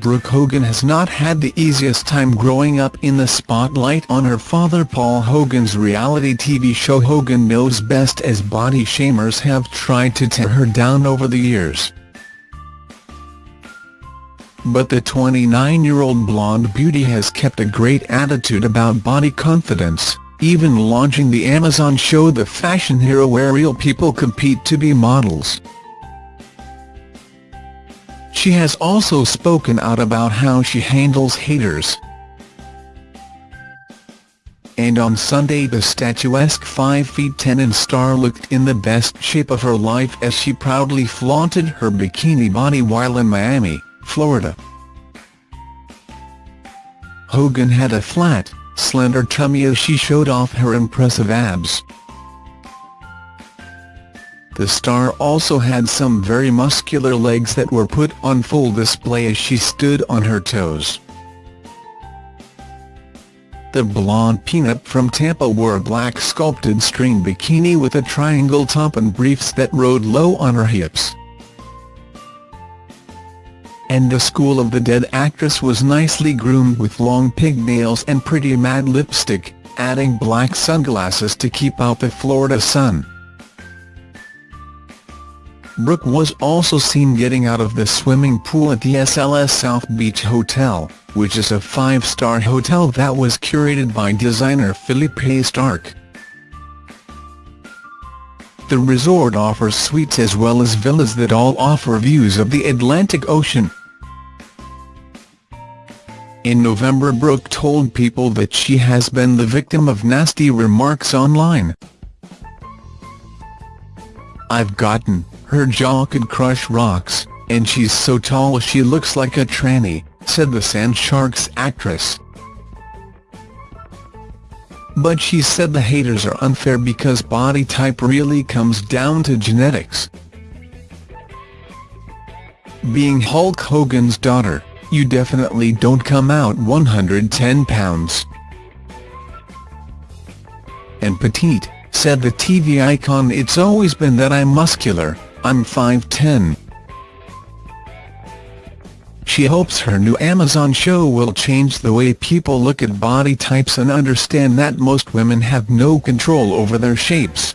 Brooke Hogan has not had the easiest time growing up in the spotlight on her father Paul Hogan's reality TV show Hogan Knows Best as body shamers have tried to tear her down over the years. But the 29-year-old blonde beauty has kept a great attitude about body confidence, even launching the Amazon show The Fashion Hero where real people compete to be models. She has also spoken out about how she handles haters. And on Sunday the statuesque 5 feet 10 and star looked in the best shape of her life as she proudly flaunted her bikini body while in Miami, Florida. Hogan had a flat, slender tummy as she showed off her impressive abs. The star also had some very muscular legs that were put on full display as she stood on her toes. The blonde peanut from Tampa wore a black sculpted string bikini with a triangle top and briefs that rode low on her hips. And the School of the Dead actress was nicely groomed with long pigtails and pretty matte lipstick, adding black sunglasses to keep out the Florida sun. Brooke was also seen getting out of the swimming pool at the SLS South Beach Hotel, which is a five-star hotel that was curated by designer Philippe Starck. The resort offers suites as well as villas that all offer views of the Atlantic Ocean. In November Brooke told People that she has been the victim of nasty remarks online. I've gotten her jaw could crush rocks, and she's so tall she looks like a tranny, said the Sand Sharks actress. But she said the haters are unfair because body type really comes down to genetics. Being Hulk Hogan's daughter, you definitely don't come out 110 pounds. And petite, said the TV icon it's always been that I'm muscular, I'm 5'10". She hopes her new Amazon show will change the way people look at body types and understand that most women have no control over their shapes.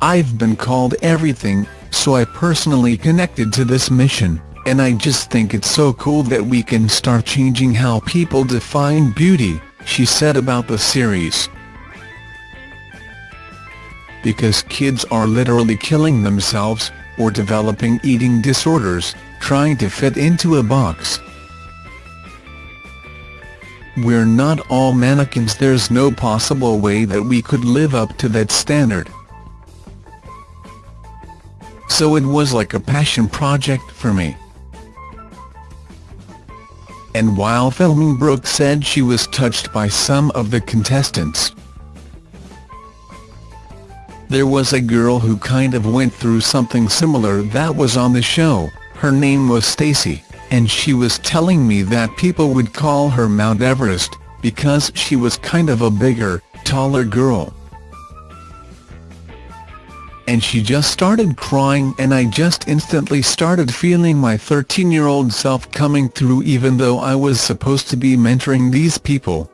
I've been called everything, so I personally connected to this mission, and I just think it's so cool that we can start changing how people define beauty, she said about the series because kids are literally killing themselves, or developing eating disorders, trying to fit into a box. We're not all mannequins there's no possible way that we could live up to that standard. So it was like a passion project for me. And while filming Brooke said she was touched by some of the contestants. There was a girl who kind of went through something similar that was on the show, her name was Stacy, and she was telling me that people would call her Mount Everest, because she was kind of a bigger, taller girl. And she just started crying and I just instantly started feeling my 13-year-old self coming through even though I was supposed to be mentoring these people.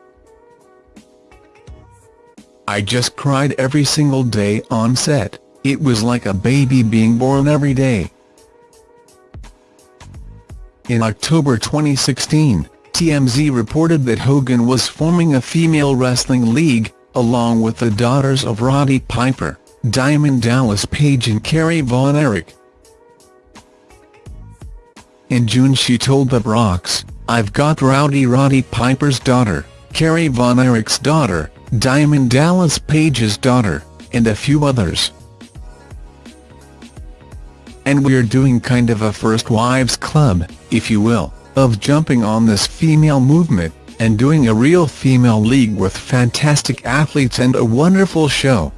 I just cried every single day on set, it was like a baby being born every day. In October 2016, TMZ reported that Hogan was forming a female wrestling league, along with the daughters of Roddy Piper, Diamond Dallas Page and Kerry Von Erich. In June she told the Rocks, I've got Rowdy Roddy Piper's daughter, Kerry Von Erich's daughter, Diamond Dallas Page's daughter, and a few others. And we're doing kind of a First Wives Club, if you will, of jumping on this female movement, and doing a real female league with fantastic athletes and a wonderful show.